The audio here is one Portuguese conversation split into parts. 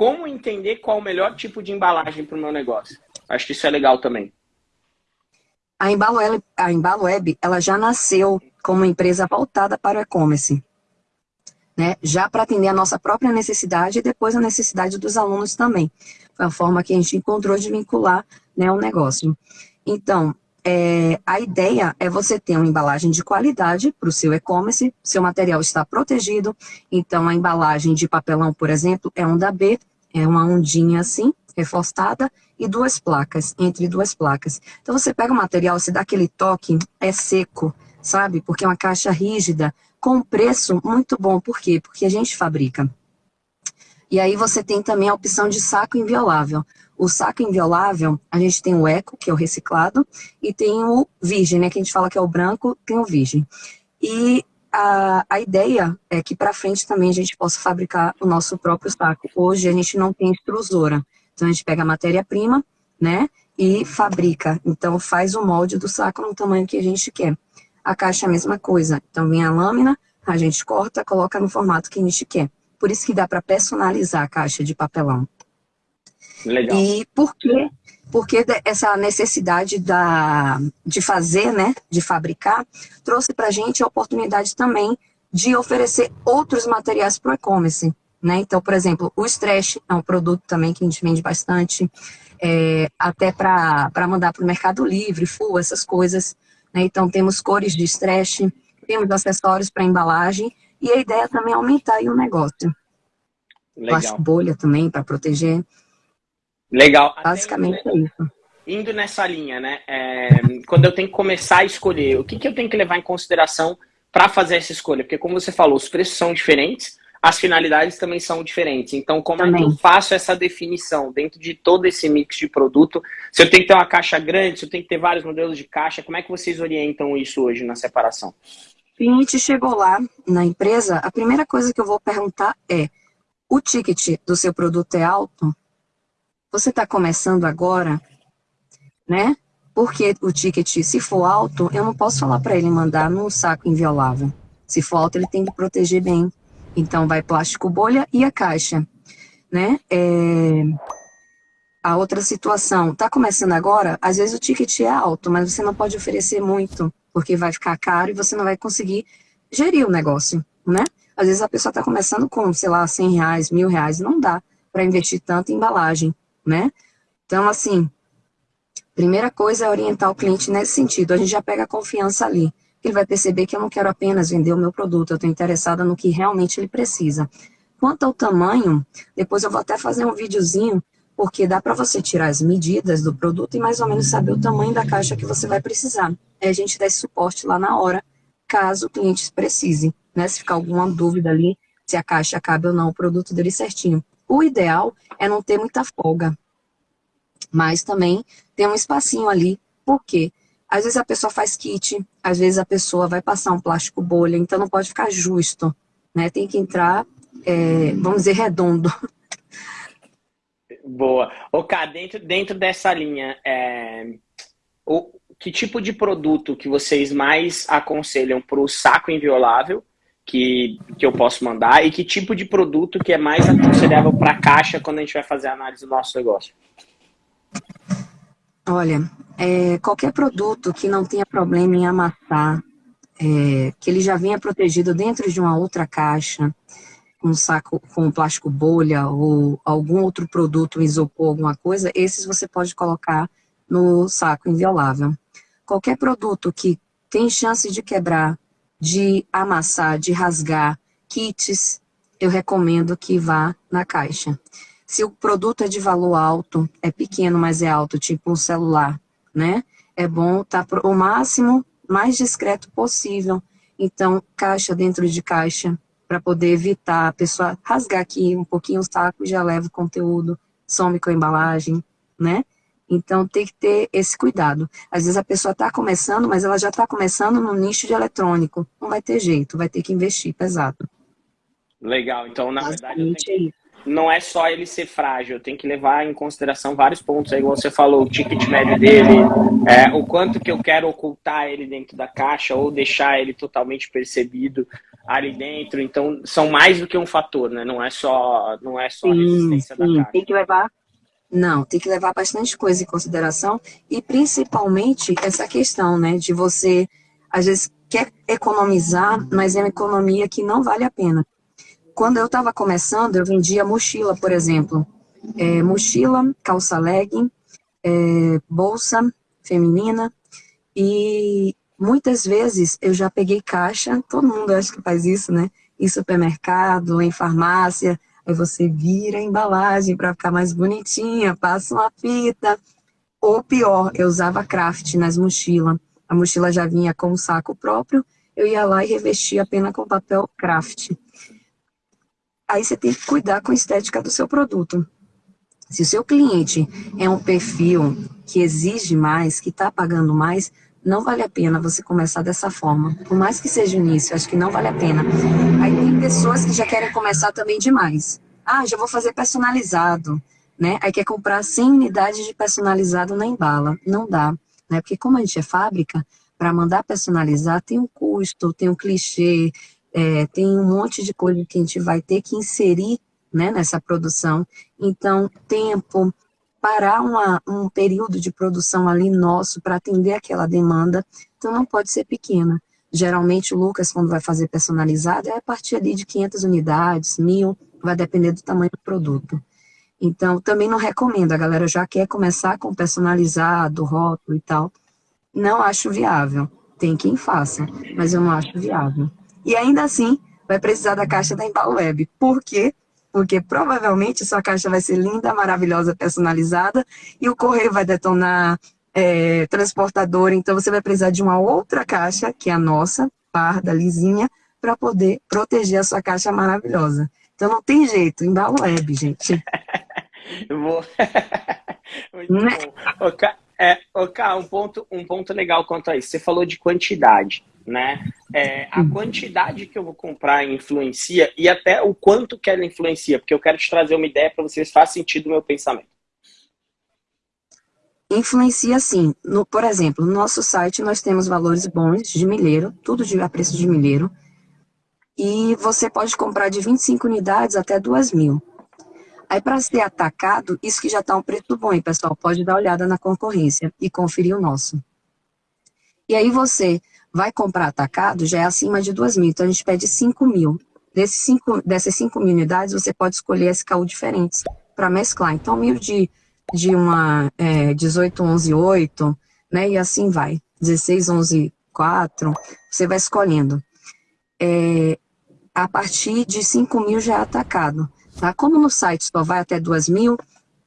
como entender qual o melhor tipo de embalagem para o meu negócio. Acho que isso é legal também. A Embalo, a Embalo Web, ela já nasceu como empresa voltada para o e-commerce. Né? Já para atender a nossa própria necessidade e depois a necessidade dos alunos também. Foi a forma que a gente encontrou de vincular né, o negócio. Então, é, a ideia é você ter uma embalagem de qualidade para o seu e-commerce, seu material está protegido, então a embalagem de papelão, por exemplo, é onda B, é uma ondinha assim, reforçada, e duas placas, entre duas placas. Então você pega o material, você dá aquele toque, é seco, sabe? Porque é uma caixa rígida, com preço muito bom. Por quê? Porque a gente fabrica. E aí você tem também a opção de saco inviolável. O saco inviolável, a gente tem o eco, que é o reciclado, e tem o virgem, né, que a gente fala que é o branco, tem o virgem. E a, a ideia é que para frente também a gente possa fabricar o nosso próprio saco. Hoje a gente não tem extrusora, então a gente pega a matéria-prima, né, e fabrica. Então faz o molde do saco no tamanho que a gente quer. A caixa é a mesma coisa. Então vem a lâmina, a gente corta, coloca no formato que a gente quer. Por isso que dá para personalizar a caixa de papelão. Legal. E por quê? Porque essa necessidade da, de fazer, né, de fabricar, trouxe para a gente a oportunidade também de oferecer outros materiais para o e-commerce. Né? Então, por exemplo, o stretch é um produto também que a gente vende bastante, é, até para mandar para o Mercado Livre, full, essas coisas. Né? Então, temos cores de stretch, temos acessórios para embalagem, e a ideia também é aumentar o negócio. Legal. Plástico bolha também, para proteger. Legal. Basicamente é isso. Indo nessa linha, né? É, quando eu tenho que começar a escolher, o que, que eu tenho que levar em consideração para fazer essa escolha? Porque, como você falou, os preços são diferentes, as finalidades também são diferentes. Então, como também. é que eu faço essa definição dentro de todo esse mix de produto? Se eu tenho que ter uma caixa grande, se eu tenho que ter vários modelos de caixa, como é que vocês orientam isso hoje na separação? O cliente chegou lá na empresa, a primeira coisa que eu vou perguntar é: o ticket do seu produto é alto? Você está começando agora, né? Porque o ticket, se for alto, eu não posso falar para ele mandar num saco inviolável. Se for alto, ele tem que proteger bem. Então, vai plástico bolha e a caixa, né? É... A outra situação, tá começando agora, às vezes o ticket é alto, mas você não pode oferecer muito, porque vai ficar caro e você não vai conseguir gerir o negócio, né? Às vezes a pessoa está começando com, sei lá, 100 reais, mil reais, não dá para investir tanto em embalagem né? Então, assim, primeira coisa é orientar o cliente nesse sentido. A gente já pega a confiança ali. Ele vai perceber que eu não quero apenas vender o meu produto, eu estou interessada no que realmente ele precisa. Quanto ao tamanho, depois eu vou até fazer um videozinho, porque dá para você tirar as medidas do produto e mais ou menos saber o tamanho da caixa que você vai precisar. Aí a gente dá esse suporte lá na hora, caso o cliente precise, né? Se ficar alguma dúvida ali, se a caixa cabe ou não o produto dele certinho. O ideal é não ter muita folga, mas também tem um espacinho ali, por quê? Às vezes a pessoa faz kit, às vezes a pessoa vai passar um plástico bolha, então não pode ficar justo, né? Tem que entrar, é, vamos dizer, redondo. Boa. Ok, dentro, dentro dessa linha, é, o, que tipo de produto que vocês mais aconselham para o saco inviolável que, que eu posso mandar e que tipo de produto que é mais aconselhável para a caixa quando a gente vai fazer a análise do nosso negócio? Olha, é, qualquer produto que não tenha problema em amassar, é, que ele já venha protegido dentro de uma outra caixa, um saco com plástico bolha ou algum outro produto, isopor, alguma coisa, esses você pode colocar no saco inviolável. Qualquer produto que tem chance de quebrar de amassar, de rasgar, kits, eu recomendo que vá na caixa. Se o produto é de valor alto, é pequeno, mas é alto, tipo um celular, né? É bom estar tá o máximo mais discreto possível. Então, caixa dentro de caixa, para poder evitar a pessoa rasgar aqui um pouquinho o saco, já leva o conteúdo, some com a embalagem, né? Então, tem que ter esse cuidado. Às vezes a pessoa está começando, mas ela já está começando no nicho de eletrônico. Não vai ter jeito, vai ter que investir pesado. Legal. Então, na verdade, que... não é só ele ser frágil, tem que levar em consideração vários pontos. Aí, você falou, o ticket médio dele, é, o quanto que eu quero ocultar ele dentro da caixa ou deixar ele totalmente percebido. ali dentro. Então, são mais do que um fator, né? Não é só, não é só a resistência sim. da caixa. Tem que levar não, tem que levar bastante coisa em consideração e principalmente essa questão, né, de você, às vezes, quer economizar, mas é uma economia que não vale a pena. Quando eu estava começando, eu vendia mochila, por exemplo. É, mochila, calça legging, é, bolsa feminina e muitas vezes eu já peguei caixa, todo mundo acha que faz isso, né? Em supermercado, em farmácia, Aí você vira a embalagem para ficar mais bonitinha, passa uma fita. Ou pior, eu usava craft nas mochilas. A mochila já vinha com um saco próprio, eu ia lá e revestia a pena com papel craft. Aí você tem que cuidar com a estética do seu produto. Se o seu cliente é um perfil que exige mais, que está pagando mais, não vale a pena você começar dessa forma. Por mais que seja o início, acho que não vale a pena. Aí tem pessoas que já querem começar também demais. Ah, já vou fazer personalizado, né? Aí quer comprar 100 unidades de personalizado na embala. Não dá, né? Porque como a gente é fábrica, para mandar personalizar tem um custo, tem um clichê, é, tem um monte de coisa que a gente vai ter que inserir né, nessa produção. Então, tempo, parar uma, um período de produção ali nosso para atender aquela demanda, então não pode ser pequena. Geralmente o Lucas, quando vai fazer personalizado, é a partir ali de 500 unidades, mil, vai depender do tamanho do produto. Então, também não recomendo, a galera já quer começar com personalizado, rótulo e tal. Não acho viável. Tem quem faça, mas eu não acho viável. E ainda assim, vai precisar da caixa da Embalo Web. Por quê? porque provavelmente sua caixa vai ser linda, maravilhosa, personalizada, e o correio vai detonar é, transportador, então você vai precisar de uma outra caixa, que é a nossa, parda, lisinha, para poder proteger a sua caixa maravilhosa. Então não tem jeito, embalo web, gente. Vou... Muito né? bom. É, Cá, um ponto, um ponto legal quanto a isso. Você falou de quantidade né? É, a quantidade que eu vou comprar influencia e até o quanto que ela influencia, porque eu quero te trazer uma ideia para vocês faz sentido o meu pensamento. Influencia sim. No, por exemplo, no nosso site nós temos valores bons de milheiro, tudo de, a preço de milheiro, e você pode comprar de 25 unidades até 2 mil. Aí para ser atacado, isso que já está um preço bom, hein, pessoal, pode dar uma olhada na concorrência e conferir o nosso. E aí você vai comprar atacado, já é acima de 2 mil, então a gente pede 5 mil. Desses cinco, dessas 5 mil unidades, você pode escolher SKU diferentes para mesclar. Então, mil de, de uma é, 18, 11, 8, né? E assim vai. 16, 11, 4, você vai escolhendo. É, a partir de 5 mil já é atacado. Tá? Como no site só vai até 2 mil,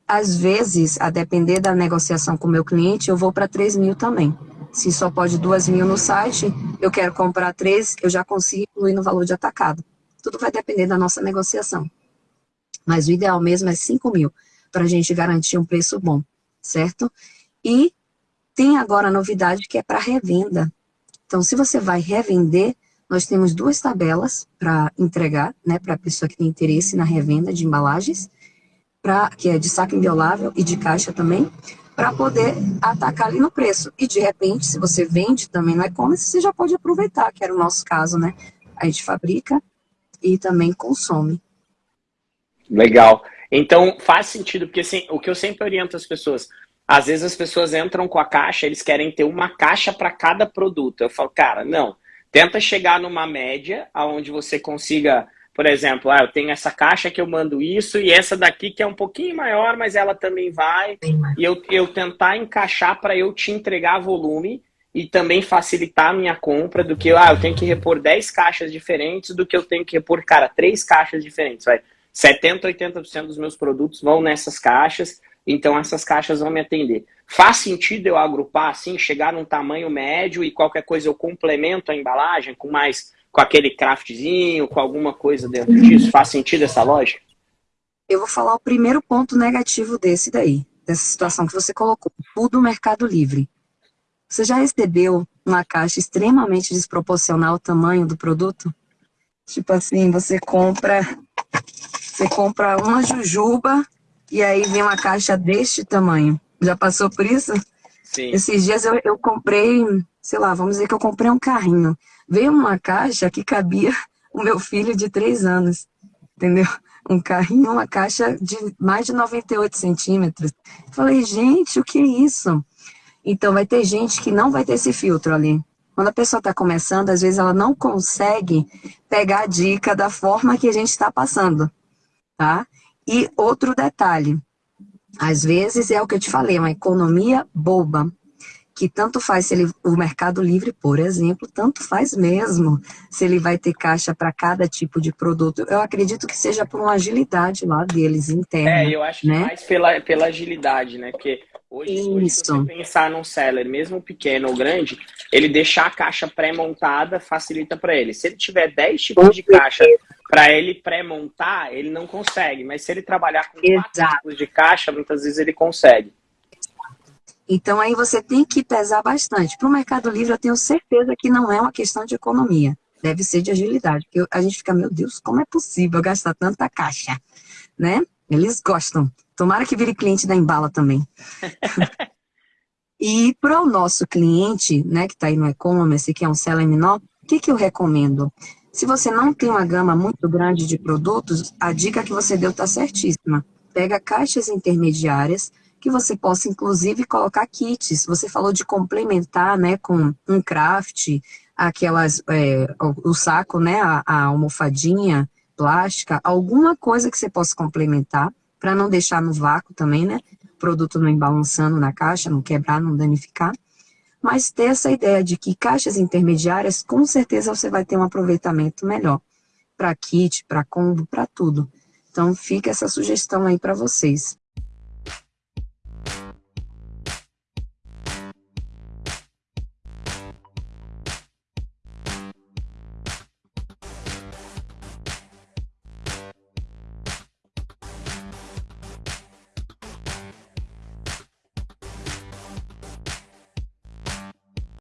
às vezes, a depender da negociação com o meu cliente, eu vou para 3 mil também. Se só pode duas mil no site, eu quero comprar três, eu já consigo incluir no valor de atacado. Tudo vai depender da nossa negociação. Mas o ideal mesmo é 5 mil, para a gente garantir um preço bom, certo? E tem agora a novidade que é para revenda. Então, se você vai revender, nós temos duas tabelas para entregar, né, para a pessoa que tem interesse na revenda de embalagens, pra, que é de saco inviolável e de caixa também, para poder atacar ali no preço. E de repente, se você vende também no e-commerce, você já pode aproveitar, que era o nosso caso, né? A gente fabrica e também consome. Legal. Então faz sentido, porque assim, o que eu sempre oriento as pessoas, às vezes as pessoas entram com a caixa, eles querem ter uma caixa para cada produto. Eu falo, cara, não. Tenta chegar numa média onde você consiga por exemplo, ah, eu tenho essa caixa que eu mando isso e essa daqui que é um pouquinho maior, mas ela também vai. E eu, eu tentar encaixar para eu te entregar volume e também facilitar a minha compra do que, ah, eu tenho que repor 10 caixas diferentes do que eu tenho que repor, cara, três caixas diferentes. Vai. 70, 80% dos meus produtos vão nessas caixas, então essas caixas vão me atender. Faz sentido eu agrupar assim, chegar num tamanho médio e qualquer coisa eu complemento a embalagem com mais com aquele craftzinho, com alguma coisa dentro disso? Faz sentido essa lógica? Eu vou falar o primeiro ponto negativo desse daí, dessa situação que você colocou, o do Mercado Livre. Você já recebeu uma caixa extremamente desproporcional ao tamanho do produto? Tipo assim, você compra, você compra uma jujuba e aí vem uma caixa deste tamanho. Já passou por isso? Sim. Esses dias eu, eu comprei, sei lá, vamos dizer que eu comprei um carrinho. Veio uma caixa que cabia o meu filho de três anos, entendeu? Um carrinho, uma caixa de mais de 98 centímetros. Falei, gente, o que é isso? Então, vai ter gente que não vai ter esse filtro ali. Quando a pessoa está começando, às vezes ela não consegue pegar a dica da forma que a gente está passando, tá? E outro detalhe, às vezes é o que eu te falei, uma economia boba, que tanto faz se ele, o Mercado Livre, por exemplo, tanto faz mesmo se ele vai ter caixa para cada tipo de produto. Eu acredito que seja por uma agilidade lá deles interna. É, eu acho né? que mais pela, pela agilidade, né? Porque hoje, hoje, se você pensar num seller, mesmo pequeno ou grande, ele deixar a caixa pré-montada facilita para ele. Se ele tiver 10 tipos de caixa para ele pré-montar, ele não consegue. Mas se ele trabalhar com quatro tipos de caixa, muitas vezes ele consegue. Então aí você tem que pesar bastante. Para o Mercado Livre eu tenho certeza que não é uma questão de economia. Deve ser de agilidade. Porque a gente fica, meu Deus, como é possível gastar tanta caixa? Né? Eles gostam. Tomara que vire cliente da Embala também. e para o nosso cliente, né, que está aí no e-commerce, que é um seller menor, o que, que eu recomendo? Se você não tem uma gama muito grande de produtos, a dica que você deu está certíssima. Pega caixas intermediárias, que você possa, inclusive, colocar kits. Você falou de complementar, né, com um craft, aquelas, é, o, saco, né, a, a almofadinha plástica, alguma coisa que você possa complementar, para não deixar no vácuo também, né, o produto não embalançando na caixa, não quebrar, não danificar. Mas ter essa ideia de que caixas intermediárias, com certeza você vai ter um aproveitamento melhor para kit, para combo, para tudo. Então fica essa sugestão aí para vocês.